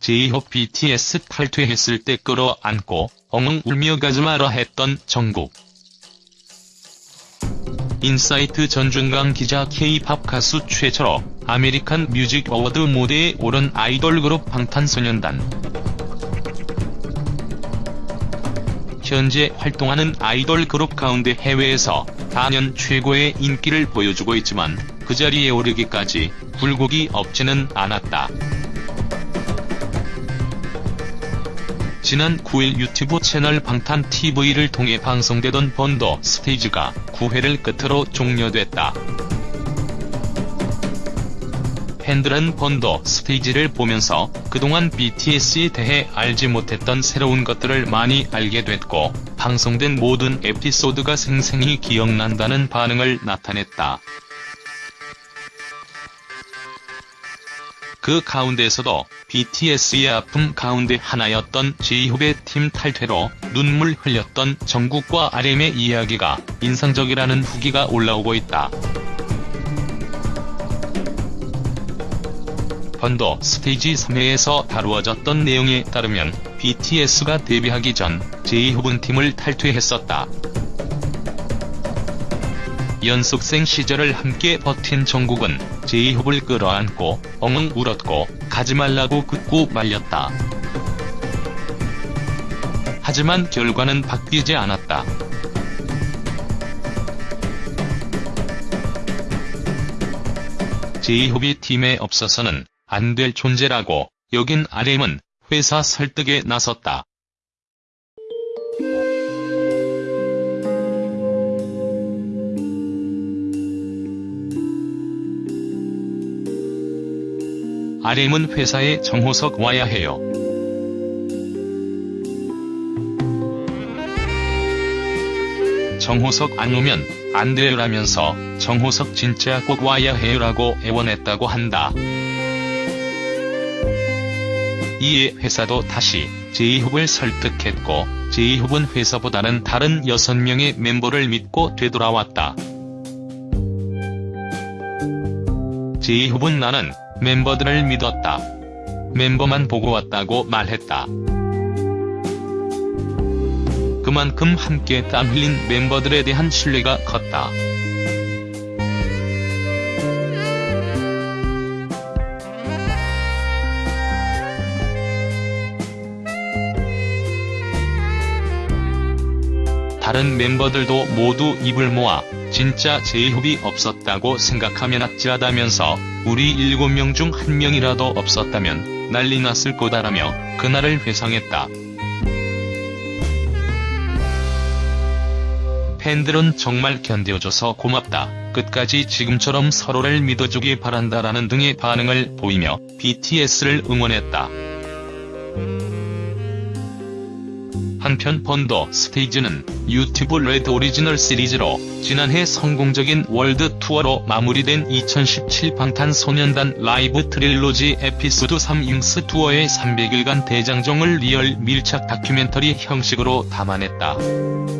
제이홉 BTS 탈퇴했을 때 끌어안고 엉엉 울며 가지마라 했던 정국. 인사이트 전준강 기자 K-팝 가수 최초로 아메리칸 뮤직 어워드 무대에 오른 아이돌 그룹 방탄소년단. 현재 활동하는 아이돌 그룹 가운데 해외에서 단연 최고의 인기를 보여주고 있지만 그 자리에 오르기까지 굴곡이 없지는 않았다. 지난 9일 유튜브 채널 방탄TV를 통해 방송되던 번더 스테이지가 9회를 끝으로 종료됐다. 팬들은 번더 스테이지를 보면서 그동안 BTS에 대해 알지 못했던 새로운 것들을 많이 알게 됐고 방송된 모든 에피소드가 생생히 기억난다는 반응을 나타냈다. 그 가운데서도 BTS의 아픔 가운데 하나였던 제이홉의 팀 탈퇴로 눈물 흘렸던 정국과 RM의 이야기가 인상적이라는 후기가 올라오고 있다. 번더 스테이지 3회에서 다루어졌던 내용에 따르면 BTS가 데뷔하기 전 제이홉은 팀을 탈퇴했었다. 연습생 시절을 함께 버틴 정국은 제이홉을 끌어안고 엉엉 울었고 가지 말라고 굳고 말렸다. 하지만 결과는 바뀌지 않았다. 제이홉이 팀에 없어서는 안 될 존재라고 여긴 RM은 회사 설득에 나섰다. RM은 회사에 정호석 와야 해요. 정호석 안 오면 안 돼요라면서 정호석 진짜 꼭 와야 해요라고 애원했다고 한다. 이에 회사도 다시 제이홉을 설득했고 제이홉은 회사보다는 다른 6명의 멤버를 믿고 되돌아왔다. 제이홉은 나는 멤버들을 믿었다. 멤버만 보고 왔다고 말했다. 그만큼 함께 땀 흘린 멤버들에 대한 신뢰가 컸다. 다른 멤버들도 모두 입을 모아 진짜 제이홉이 없었다고 생각하면 아찔하다면서 우리 7명 중 한 명이라도 없었다면 난리 났을 거다라며 그날을 회상했다. 팬들은 정말 견뎌줘서 고맙다. 끝까지 지금처럼 서로를 믿어주길 바란다라는 등의 반응을 보이며 BTS를 응원했다. 한편 Burn the Stage는 유튜브 레드 오리지널 시리즈로 지난해 성공적인 월드 투어로 마무리된 2017 방탄소년단 Live Trilogy Episode 3 Wings Tour의 300일간 대장정을 리얼 밀착 다큐멘터리 형식으로 담아냈다.